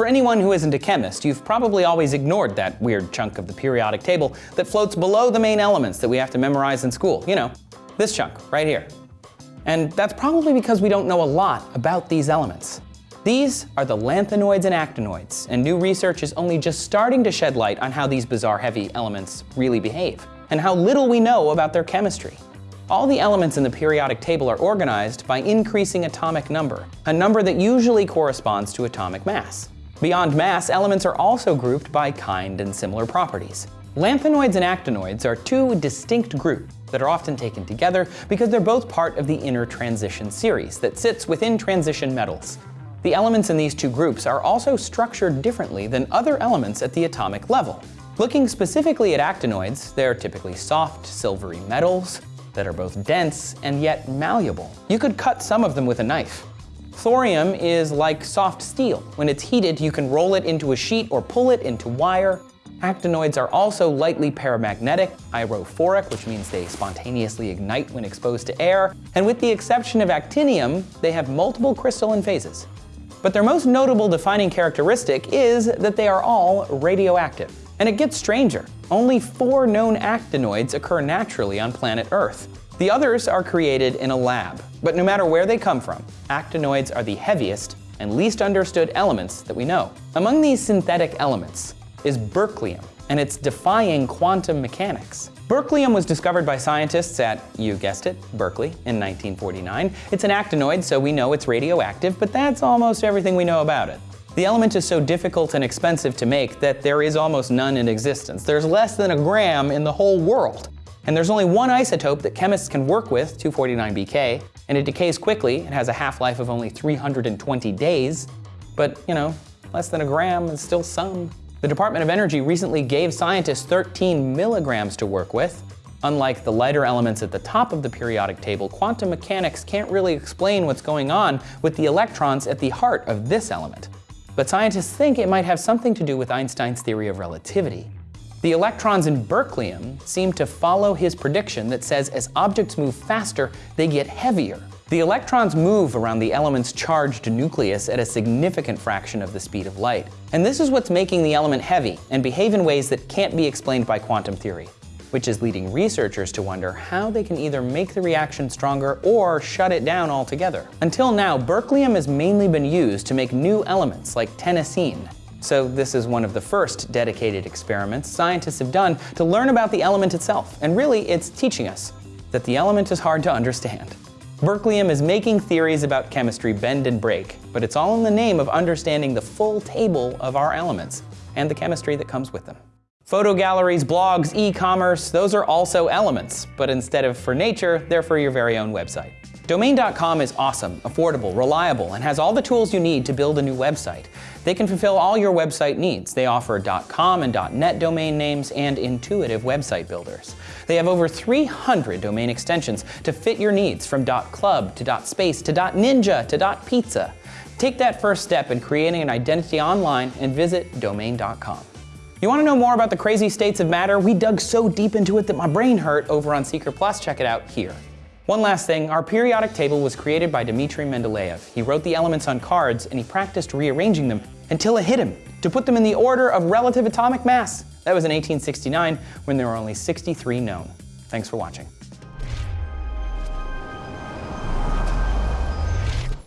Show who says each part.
Speaker 1: For anyone who isn't a chemist, you've probably always ignored that weird chunk of the periodic table that floats below the main elements that we have to memorize in school. You know, this chunk right here. And that's probably because we don't know a lot about these elements. These are the lanthanoids and actinoids, and new research is only just starting to shed light on how these bizarre heavy elements really behave, and how little we know about their chemistry. All the elements in the periodic table are organized by increasing atomic number, a number that usually corresponds to atomic mass. Beyond mass, elements are also grouped by kind and similar properties. Lanthanoids and actinoids are two distinct groups that are often taken together because they're both part of the inner transition series that sits within transition metals. The elements in these two groups are also structured differently than other elements at the atomic level. Looking specifically at actinoids, they're typically soft, silvery metals that are both dense and yet malleable. You could cut some of them with a knife. Thorium is like soft steel. When it's heated, you can roll it into a sheet or pull it into wire. Actinoids are also lightly paramagnetic, pyrophoric, which means they spontaneously ignite when exposed to air, and with the exception of actinium, they have multiple crystalline phases. But their most notable defining characteristic is that they are all radioactive. And it gets stranger. Only four known actinoids occur naturally on planet Earth. The others are created in a lab. But no matter where they come from, actinoids are the heaviest and least understood elements that we know. Among these synthetic elements is berkelium, and it's defying quantum mechanics. Berkelium was discovered by scientists at, you guessed it, Berkeley in 1949. It's an actinoid, so we know it's radioactive, but that's almost everything we know about it. The element is so difficult and expensive to make that there is almost none in existence. There's less than a gram in the whole world. And there's only one isotope that chemists can work with, 249Bk, and it decays quickly. It has a half-life of only 320 days. But, you know, less than a gram is still some. The Department of Energy recently gave scientists 13 milligrams to work with. Unlike the lighter elements at the top of the periodic table, quantum mechanics can't really explain what's going on with the electrons at the heart of this element. But scientists think it might have something to do with Einstein's theory of relativity. The electrons in berkelium seem to follow his prediction that says as objects move faster, they get heavier. The electrons move around the element's charged nucleus at a significant fraction of the speed of light. And this is what's making the element heavy and behave in ways that can't be explained by quantum theory, which is leading researchers to wonder how they can either make the reaction stronger or shut it down altogether. Until now, berkelium has mainly been used to make new elements like tennessine. So this is one of the first dedicated experiments scientists have done to learn about the element itself. And really, it's teaching us that the element is hard to understand. Berkelium is making theories about chemistry bend and break, but it's all in the name of understanding the full table of our elements and the chemistry that comes with them. Photo galleries, blogs, e-commerce, those are also elements, but instead of for nature, they're for your very own website. Domain.com is awesome, affordable, reliable, and has all the tools you need to build a new website. They can fulfill all your website needs. They offer .com and .net domain names and intuitive website builders. They have over 300 domain extensions to fit your needs from .club to .space to .ninja to .pizza. Take that first step in creating an identity online and visit domain.com. You want to know more about the crazy states of matter? We dug so deep into it that my brain hurt over on Seeker Plus. Check it out here. One last thing, our periodic table was created by Dmitry Mendeleev. He wrote the elements on cards and he practiced rearranging them until it hit him to put them in the order of relative atomic mass. That was in 1869 when there were only 63 known. Thanks for watching.